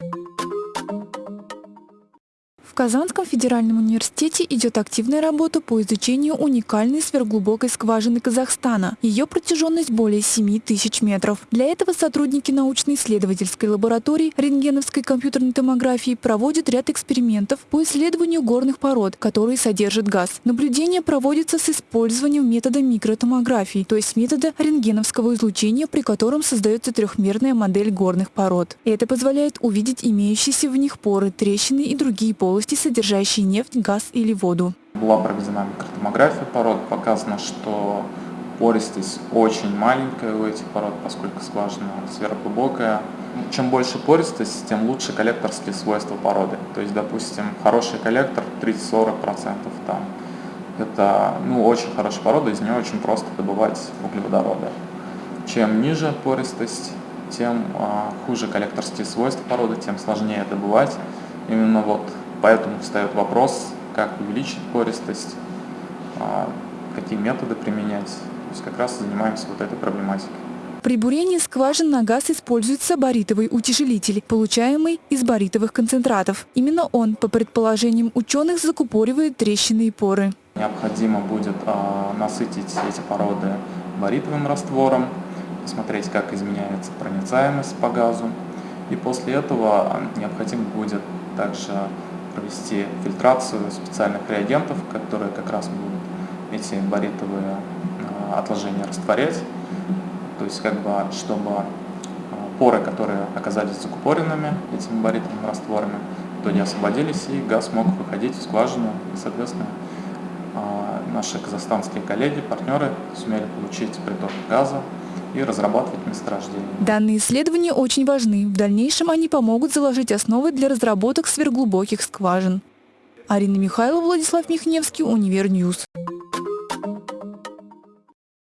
В Казанском федеральном университете идет активная работа по изучению уникальной сверхглубокой скважины Казахстана. Ее протяженность более 7 тысяч метров. Для этого сотрудники научно-исследовательской лаборатории рентгеновской компьютерной томографии проводят ряд экспериментов по исследованию горных пород, которые содержат газ. Наблюдение проводится с использованием метода микротомографии, то есть метода рентгеновского излучения, при котором создается трехмерная модель горных пород. Это позволяет увидеть имеющиеся в них поры, трещины и другие полости полости, содержащие нефть, газ или воду. Была проведена микротомография пород, показано, что пористость очень маленькая у этих пород, поскольку скважина сверхглубокая. Чем больше пористость, тем лучше коллекторские свойства породы. То есть, допустим, хороший коллектор 30-40% там. Это ну, очень хорошая порода, из нее очень просто добывать углеводороды. Чем ниже пористость, тем а, хуже коллекторские свойства породы, тем сложнее добывать. Именно вот Поэтому встает вопрос, как увеличить пористость, а, какие методы применять. То есть как раз занимаемся вот этой проблематикой. При бурении скважин на газ используется баритовый утяжелитель, получаемый из баритовых концентратов. Именно он, по предположениям ученых, закупоривает трещины и поры. Необходимо будет а, насытить эти породы баритовым раствором, посмотреть, как изменяется проницаемость по газу. И после этого необходимо будет также провести фильтрацию специальных реагентов, которые как раз будут эти баритовые а, отложения растворять. То есть, как бы, чтобы а, поры, которые оказались закупоренными этими баритовыми растворами, то не освободились, и газ мог выходить в скважину. И, соответственно, а, наши казахстанские коллеги, партнеры сумели получить приток газа и разрабатывать месторождения. Данные исследования очень важны. В дальнейшем они помогут заложить основы для разработок сверхглубоких скважин. Арина Михайлова, Владислав Михневский, Univer News.